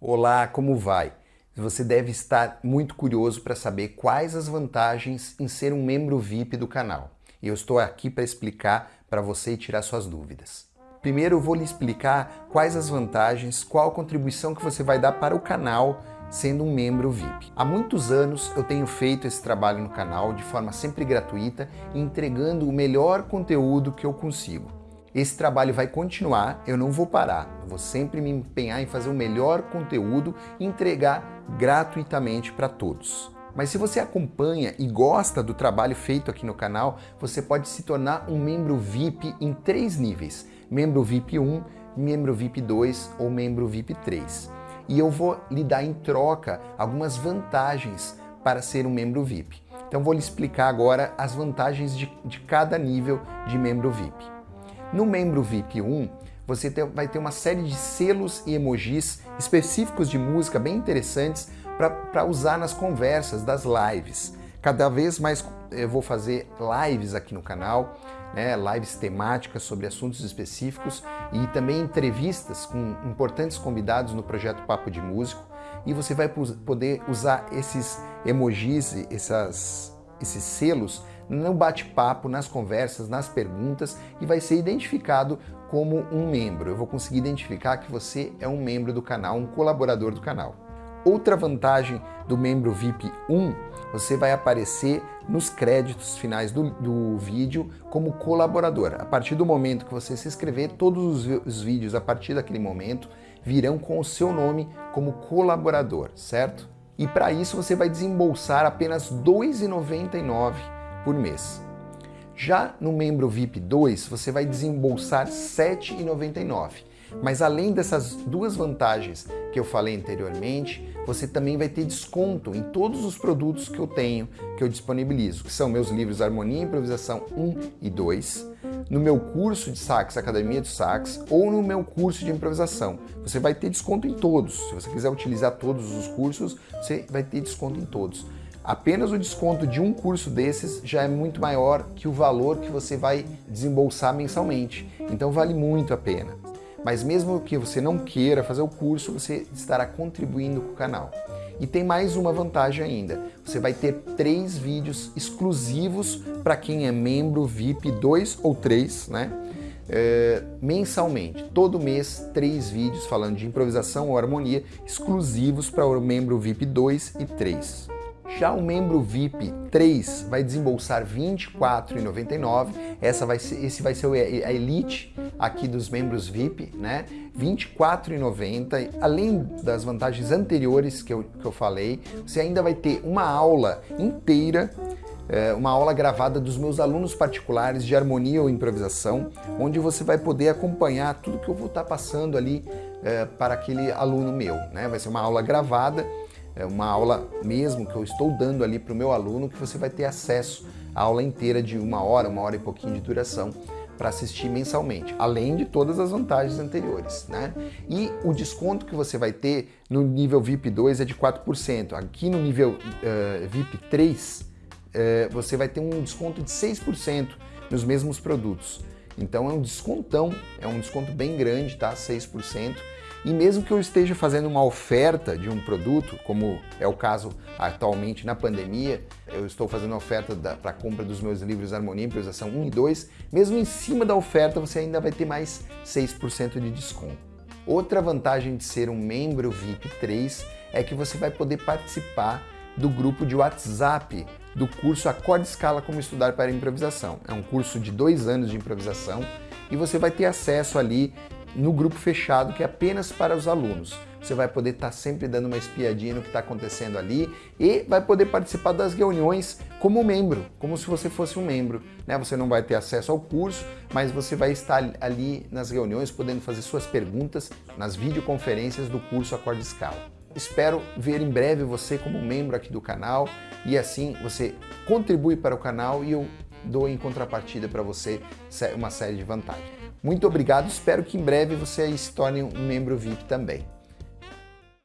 Olá, como vai? Você deve estar muito curioso para saber quais as vantagens em ser um membro VIP do canal. E eu estou aqui para explicar para você e tirar suas dúvidas. Primeiro eu vou lhe explicar quais as vantagens, qual contribuição que você vai dar para o canal sendo um membro VIP. Há muitos anos eu tenho feito esse trabalho no canal de forma sempre gratuita, entregando o melhor conteúdo que eu consigo. Esse trabalho vai continuar, eu não vou parar, eu vou sempre me empenhar em fazer o melhor conteúdo e entregar gratuitamente para todos. Mas se você acompanha e gosta do trabalho feito aqui no canal, você pode se tornar um membro VIP em três níveis. Membro VIP 1, membro VIP 2 ou membro VIP 3. E eu vou lhe dar em troca algumas vantagens para ser um membro VIP. Então vou lhe explicar agora as vantagens de, de cada nível de membro VIP. No membro VIP 1, você vai ter uma série de selos e emojis específicos de música bem interessantes para usar nas conversas das lives. Cada vez mais eu vou fazer lives aqui no canal, né, lives temáticas sobre assuntos específicos e também entrevistas com importantes convidados no projeto Papo de Músico. E você vai poder usar esses emojis, essas, esses selos no bate-papo, nas conversas, nas perguntas e vai ser identificado como um membro. Eu vou conseguir identificar que você é um membro do canal, um colaborador do canal. Outra vantagem do membro VIP 1, você vai aparecer nos créditos finais do, do vídeo como colaborador. A partir do momento que você se inscrever, todos os, os vídeos a partir daquele momento virão com o seu nome como colaborador, certo? E para isso você vai desembolsar apenas R$ 2,99 por mês. Já no membro VIP 2, você vai desembolsar R$ 7,99. Mas além dessas duas vantagens que eu falei anteriormente, você também vai ter desconto em todos os produtos que eu tenho, que eu disponibilizo, que são meus livros Harmonia e Improvisação 1 e 2, no meu curso de sax, Academia de Sax, ou no meu curso de improvisação. Você vai ter desconto em todos. Se você quiser utilizar todos os cursos, você vai ter desconto em todos. Apenas o desconto de um curso desses já é muito maior que o valor que você vai desembolsar mensalmente. Então vale muito a pena. Mas mesmo que você não queira fazer o curso, você estará contribuindo com o canal. E tem mais uma vantagem ainda. Você vai ter três vídeos exclusivos para quem é membro VIP 2 ou 3, né? É, mensalmente, todo mês, três vídeos falando de improvisação ou harmonia exclusivos para o membro VIP 2 e 3. Já o membro VIP 3 vai desembolsar R$ 24,99. Essa vai ser, esse vai ser a elite aqui dos membros VIP, né? R$ 24,90. Além das vantagens anteriores que eu, que eu falei, você ainda vai ter uma aula inteira é, uma aula gravada dos meus alunos particulares de harmonia ou improvisação, onde você vai poder acompanhar tudo que eu vou estar passando ali é, para aquele aluno meu. Né? Vai ser uma aula gravada é uma aula mesmo que eu estou dando ali para o meu aluno, que você vai ter acesso à aula inteira de uma hora, uma hora e pouquinho de duração para assistir mensalmente, além de todas as vantagens anteriores. Né? E o desconto que você vai ter no nível VIP 2 é de 4%. Aqui no nível uh, VIP 3, uh, você vai ter um desconto de 6% nos mesmos produtos. Então é um descontão, é um desconto bem grande, tá? 6%. E mesmo que eu esteja fazendo uma oferta de um produto, como é o caso atualmente na pandemia, eu estou fazendo oferta para compra dos meus livros Harmonia Improvisação 1 e 2, mesmo em cima da oferta você ainda vai ter mais 6% de desconto. Outra vantagem de ser um membro VIP 3 é que você vai poder participar do grupo de WhatsApp do curso Acorde Escala Como Estudar para Improvisação. É um curso de dois anos de improvisação e você vai ter acesso ali no grupo fechado, que é apenas para os alunos. Você vai poder estar sempre dando uma espiadinha no que está acontecendo ali e vai poder participar das reuniões como membro, como se você fosse um membro. Né? Você não vai ter acesso ao curso, mas você vai estar ali nas reuniões podendo fazer suas perguntas nas videoconferências do curso Acorde Escala. Espero ver em breve você como membro aqui do canal e assim você contribui para o canal e eu dou em contrapartida para você uma série de vantagens. Muito obrigado, espero que em breve você se torne um membro VIP também.